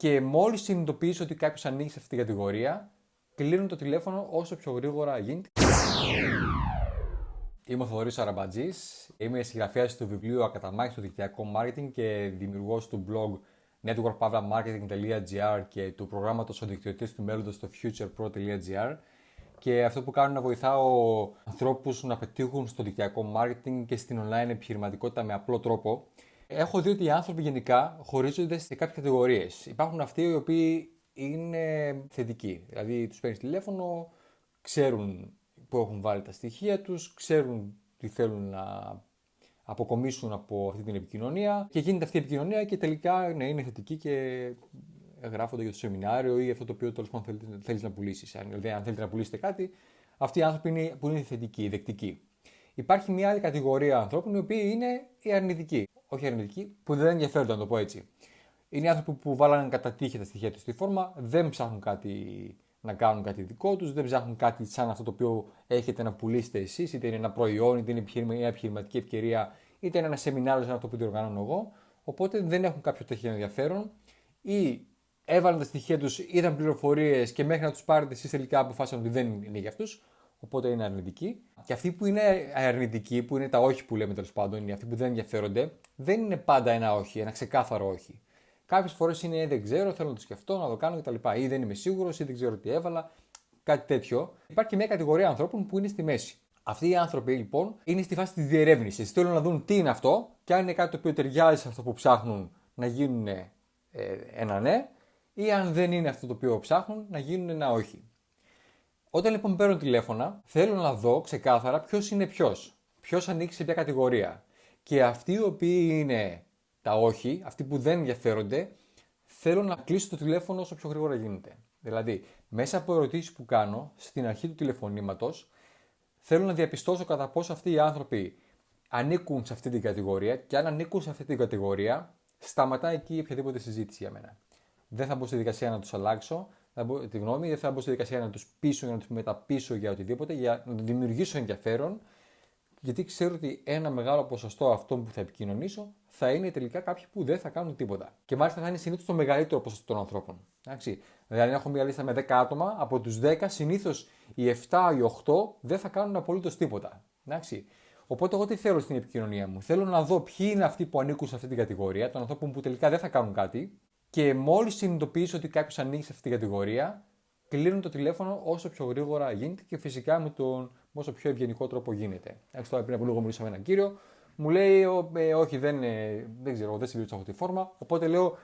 Και μόλις συνειδητοποιήσω ότι κάποιος ανοίγει σε αυτή την κατηγορία, κλείνουν το τηλέφωνο όσο πιο γρήγορα γίνεται. Είμαι ο Θοδωρής Αραμπατζής, είμαι συγγραφέας του βιβλίου Ακαταμάχης στο δικτυακό marketing και δημιουργός του blog networkpavlamarketing.gr και του προγράμματος ο δικτυωτής του μέλλοντος στο futurepro.gr και αυτό που κάνω είναι να βοηθάω ανθρώπους να πετύχουν στο δικτυακό marketing και στην online επιχειρηματικότητα με απλό τρόπο. Έχω δει ότι οι άνθρωποι γενικά χωρίζονται σε κάποιες κατηγορίες. Υπάρχουν αυτοί οι οποίοι είναι θετικοί, δηλαδή τους παίρνεις τηλέφωνο, ξέρουν που έχουν βάλει τα στοιχεία τους, ξέρουν τι θέλουν να αποκομίσουν από αυτή την επικοινωνία και γίνεται αυτή η επικοινωνία και τελικά ναι, είναι θετική και γράφονται για το σεμινάριο ή αυτό το οποίο τέλος πάντων θέλεις να πουλήσεις. Δηλαδή, αν θέλετε να πουλήσετε κάτι, αυτοί οι άνθρωποι είναι, που είναι θετικοί, δεκτικοί. Υπάρχει μια άλλη κατηγορία ανθρώπων οι οποίοι είναι οι αρνητικοί. Όχι αρνητικοί, που δεν ενδιαφέρονται, να το πω έτσι. Είναι άνθρωποι που βάλανε κατά τύχη τα στοιχεία τους στη φόρμα, δεν ψάχνουν κάτι να κάνουν κάτι δικό τους, δεν ψάχνουν κάτι σαν αυτό το οποίο έχετε να πουλήσετε εσείς, είτε είναι ένα προϊόν, είτε είναι μια επιχειρηματική ευκαιρία, είτε είναι ένα σεμινάριο σαν αυτό που διοργανώνω εγώ. Οπότε δεν έχουν κάποιο τέτοιο ενδιαφέρον ή έβαλαν τα στοιχεία τους, είδαν πληροφορίες και μέχρι να τους πάρετε εσείς τελικά αποφάσισαν ότι δεν είναι για αυτούς. Οπότε είναι αρνητικοί. Και αυτοί που είναι αρνητικοί, που είναι τα όχι που λέμε τέλος πάντων, είναι αυτοί που δεν ενδιαφέρονται, δεν είναι πάντα ένα όχι, ένα ξεκάθαρο όχι. Κάποιες φορές είναι δεν ξέρω, θέλω να το σκεφτώ, να το κάνω κτλ. Ή δεν είμαι σίγουρος, ή δεν ξέρω τι έβαλα. Κάτι τέτοιο. Υπάρχει και μια κατηγορία ανθρώπων που είναι στη μέση. Αυτοί οι άνθρωποι λοιπόν είναι στη φάση της διερεύνησης. Θέλουν να δουν τι είναι αυτό και αν είναι κάτι το οποίο ταιριάζει σε αυτό που ψάχνουν να γίνουν ε, ένα ναι, ή αν δεν είναι αυτό το οποίο ψάχνουν να γίνουν ένα όχι. Όταν λοιπόν παίρνω τηλέφωνα, θέλω να δω ξεκάθαρα ποιος είναι ποιος. Ποιος ανήκει σε ποια κατηγορία. Και αυτοί οι οποίοι είναι τα όχι, αυτοί που δεν ενδιαφέρονται, θέλω να κλείσω το τηλέφωνο όσο πιο γρήγορα γίνεται. Δηλαδή, μέσα από ερωτήσεις που κάνω στην αρχή του τηλεφωνήματος, θέλω να διαπιστώσω κατά πόσο αυτοί οι άνθρωποι ανήκουν σε αυτή την κατηγορία και αν ανήκουν σε αυτή την κατηγορία, σταματάει εκεί οποιαδήποτε συζήτηση για μένα. Δεν θα μπω στη δικασία να τους αλλάξω θα μπω, τη γνώμη, δεν θα μπω στη δικασία να τους πείσω για να τους μεταπίσω για οτιδήποτε, για να δημιουργήσω ενδιαφέρον, γιατί ξέρω ότι ένα μεγάλο ποσοστό αυτών που θα επικοινωνήσω θα είναι τελικά κάποιοι που δεν θα κάνουν τίποτα. Και μάλιστα θα είναι συνήθως το μεγαλύτερο ποσοστό των ανθρώπων. Εντάξει. Δηλαδή, αν έχω μια λίστα με 10 άτομα, από τους 10 συνήθως οι 7 ή 8 δεν θα κάνουν απολύτως τίποτα. Εντάξει. Οπότε, εγώ τι θέλω στην επικοινωνία μου; Θέλω να δω ποιοι είναι αυτοί που ανήκουν σε αυτή την κατηγορία, των ανθρώπων που τελικά δεν θα κάνουν κάτι, και μόλις συνειδητοποιήσω ότι κάποιος ανοίγει σε αυτή την κατηγορία, κλείνω το τηλέφωνο όσο πιο γρήγορα γίνεται και φυσικά με τον όσο πιο ευγενικό τρόπο γίνεται. Έτσι, τώρα πριν από λίγο μιλούσα με έναν κύριο, μου λέει, ε, Όχι, δεν, ε, δεν ξέρω, δεν συμπλήρωσα αυτή τη φόρμα. Οπότε λέω,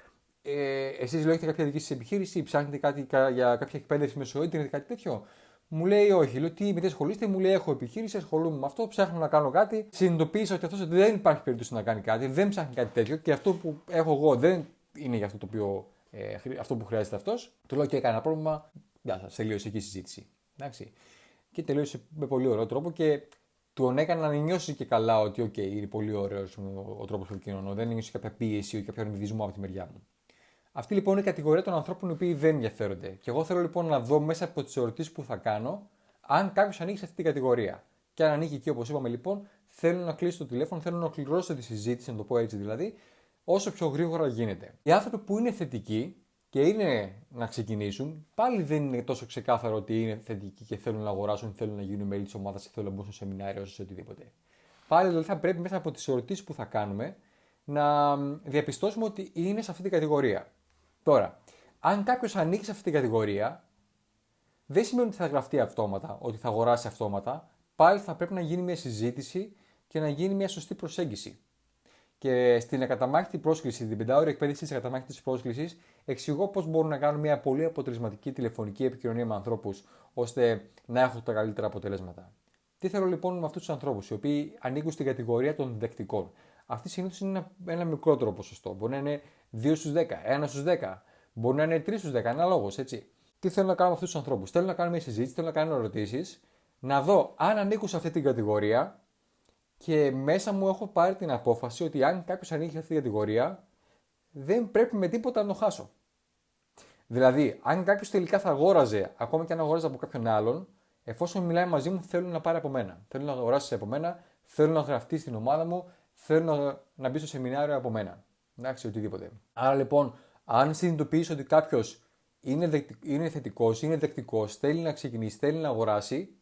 ε, Εσείς λέω έχετε κάποια δική σας επιχείρηση, ψάχνετε κάτι για κάποια εκπαίδευση μέσω ίντερνετ, κάτι τέτοιο. Μου λέει όχι. Λέω τι, με τι ασχολείστε, μου λέει έχω επιχείρηση, ασχολούμαι με αυτό, ψάχνω να κάνω κάτι. Συνειδητοποίησα ότι αυτός δεν υπάρχει περίπτωση να κάνει κάτι, δεν ψάχνει κάτι τέτοιο και αυτό που έχω εγώ δεν είναι για αυτό, το οποίο, ε, αυτό που χρειάζεται αυτός. Του λέω και έκανε ένα πρόβλημα. Γεια σας, τελείωσε εκεί η συζήτηση. Εντάξει. Και τελείωσε με πολύ ωραίο τρόπο και του έκανα να νιώσει και καλά ότι, OK, είναι πολύ ωραίος ο, ο τρόπος που επικοινωνώ. Δεν νιώσει κάποια πίεση ή κάποιο αρνητισμό από τη μεριά μου. Αυτή λοιπόν είναι η κατηγορία των ανθρώπων οι οποίοι δεν ενδιαφέρονται. Και εγώ θέλω λοιπόν να δω μέσα από τις ερωτήσεις που θα κάνω αν κάποιος ανοίγει σε αυτή την κατηγορία. Και αν ανοίγει εκεί, όπως είπαμε λοιπόν, θέλω να κλείσω το τηλέφωνο, θέλω να ολοκληρώσω τη συζήτηση, να το πω έτσι δηλαδή, όσο πιο γρήγορα γίνεται. Οι άνθρωποι που είναι θετικοί και είναι να ξεκινήσουν, πάλι δεν είναι τόσο ξεκάθαρο ότι είναι θετικοί και θέλουν να αγοράσουν, θέλουν να γίνουν μέλη της ομάδας ή θέλουν να μπουν στο σεμινάριο ή σε οτιδήποτε. Πάλι δηλαδή θα πρέπει μέσα από τις ερωτήσεις που θα κάνουμε να διαπιστώσουμε ότι είναι σε αυτή την κατηγορία. Τώρα, αν κάποιος ανοίξει σε αυτή την κατηγορία, δεν σημαίνει ότι θα γραφτεί αυτόματα, ότι θα αγοράσει αυτόματα. Πάλι θα πρέπει να γίνει μια συζήτηση και να γίνει μια σωστή προσέγγιση. Και στην ακαταμάχητη πρόσκληση, την πεντάωρη εκπαίδευση της ακαταμάχητη πρόσκλησης, εξηγώ πώς μπορούν να κάνουν μια πολύ αποτελεσματική τηλεφωνική επικοινωνία με ανθρώπους, ώστε να έχουν τα καλύτερα αποτελέσματα. Τι θέλω λοιπόν με αυτούς τους ανθρώπους, οι οποίοι ανήκουν στην κατηγορία των δεκτικών. Αυτή συνήθως είναι ένα, ένα μικρότερο ποσοστό. Μπορεί να είναι 2 στους 10, 1 στους 10, μπορεί να είναι 3 στους 10, αναλόγως έτσι. Τι θέλω να κάνω με αυτούς τους ανθρώπους; Θέλω να κάνω μια συζήτηση, θέλω να κάνω ερωτήσεις, να δω αν ανήκουν σε αυτή την κατηγορία και μέσα μου έχω πάρει την απόφαση ότι αν κάποιος ανοίγει αυτή την κατηγορία, δεν πρέπει με τίποτα να το χάσω. Δηλαδή, αν κάποιος τελικά θα αγόραζε, ακόμα και αν αγόραζε από κάποιον άλλον, εφόσον μιλάει μαζί μου, θέλουν να πάρει από μένα. Θέλουν να αγοράσει από μένα, θέλουν να γραφτεί στην ομάδα μου, θέλουν να, να μπει στο σεμινάριο από μένα. Εντάξει, οτιδήποτε. Άρα λοιπόν, Αν συνειδητοποιήσει ότι κάποιος είναι, είναι θετικός, είναι δεκτικός, θέλει να ξεκινήσει, θέλει να αγοράσει,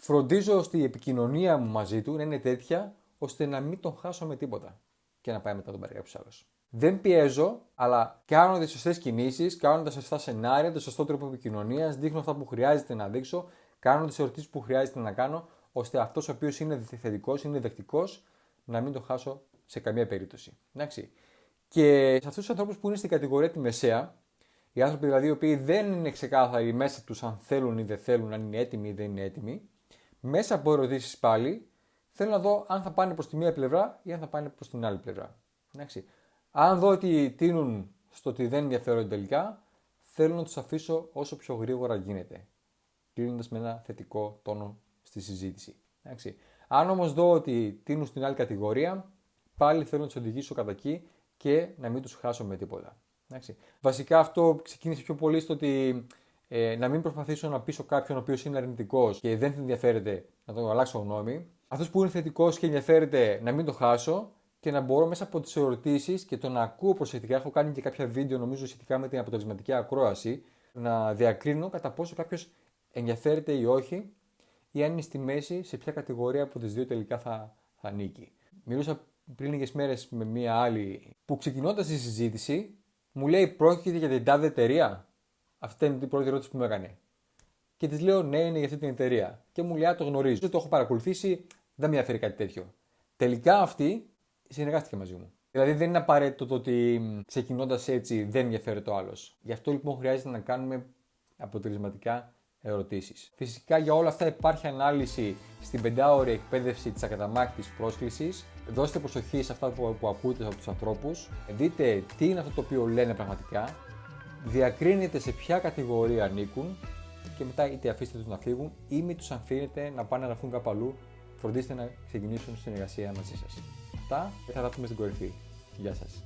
φροντίζω ώστε η επικοινωνία μου μαζί του να είναι τέτοια ώστε να μην τον χάσω με τίποτα και να πάει μετά τον πάρει κάποιο άλλο. Δεν πιέζω, αλλά κάνω τις σωστές κινήσεις, κάνω τα σωστά σενάρια, το σωστό τρόπο επικοινωνίας, δείχνω αυτά που χρειάζεται να δείξω, κάνω τις ερωτήσεις που χρειάζεται να κάνω, ώστε αυτός ο οποίος είναι θετικός, είναι δεκτικός, να μην το χάσω σε καμία περίπτωση. Εντάξει. Και σε αυτούς τους ανθρώπους που είναι στην κατηγορία τη μεσαία, οι άνθρωποι δηλαδή οι οποίοι δεν είναι ξεκάθαροι μέσα τους αν θέλουν ή δεν θέλουν, αν είναι έτοιμοι ή δεν είναι έτοιμοι, μέσα από ερωτήσεις πάλι θέλω να δω αν θα πάνε προς τη μία πλευρά ή αν θα πάνε προς την άλλη πλευρά. Εντάξει. Αν δω ότι τίνουν στο ότι δεν ενδιαφέρονται τελικά, θέλω να τους αφήσω όσο πιο γρήγορα γίνεται. Κλείνοντας με ένα θετικό τόνο στη συζήτηση. Εντάξει. Αν όμως δω ότι τίνουν στην άλλη κατηγορία, πάλι θέλω να τους οδηγήσω κατά εκεί και να μην τους χάσω με τίποτα. Εντάξει. Βασικά αυτό ξεκίνησε πιο πολύ στο ότι ε, να μην προσπαθήσω να πείσω κάποιον ο οποίος είναι αρνητικός και δεν ενδιαφέρεται να τον αλλάξω γνώμη. Αυτός που είναι θετικός και ενδιαφέρεται να μην το χάσω και να μπορώ μέσα από τις ερωτήσεις και το να ακούω προσεκτικά. Έχω κάνει και κάποια βίντεο νομίζω σχετικά με την αποτελεσματική ακρόαση. Να διακρίνω κατά πόσο κάποιος ενδιαφέρεται ή όχι ή αν είναι στη μέση σε ποια κατηγορία από τις δύο τελικά θα, θα ανήκει. Μιλούσα πριν λίγες μέρες με μία άλλη που ξεκινώντας τη συζήτηση μου λέει πρόκειται για την τάδε εταιρεία. Αυτή είναι την πρώτη ερώτηση που μου έκανε. Και της λέω ναι, είναι για αυτή την εταιρεία. Και μου λέει, το γνωρίζω, το έχω παρακολουθήσει, δεν με ενδιαφέρει κάτι τέτοιο. Τελικά αυτή συνεργάστηκε μαζί μου. Δηλαδή δεν είναι απαραίτητο το ότι ξεκινώντας έτσι δεν ενδιαφέρεται ο άλλος. Γι' αυτό λοιπόν χρειάζεται να κάνουμε αποτελεσματικά ερωτήσεις. Φυσικά για όλα αυτά υπάρχει ανάλυση στην πεντάωρη εκπαίδευση της ακαταμάχητης πρόσκλησης. Δώστε προσοχή σε αυτά που, που ακούτε από τους ανθρώπους. Δείτε τι είναι αυτό το οποίο λένε πραγματικά. Διακρίνετε σε ποια κατηγορία ανήκουν και μετά είτε αφήστε τους να φύγουν ή μην τους αφήνετε να πάνε να φύγουν κάπου αλλού. Φροντίστε να ξεκινήσουν συνεργασία μαζί σας. Αυτά και θα τα πούμε στην κορυφή. Γεια σας.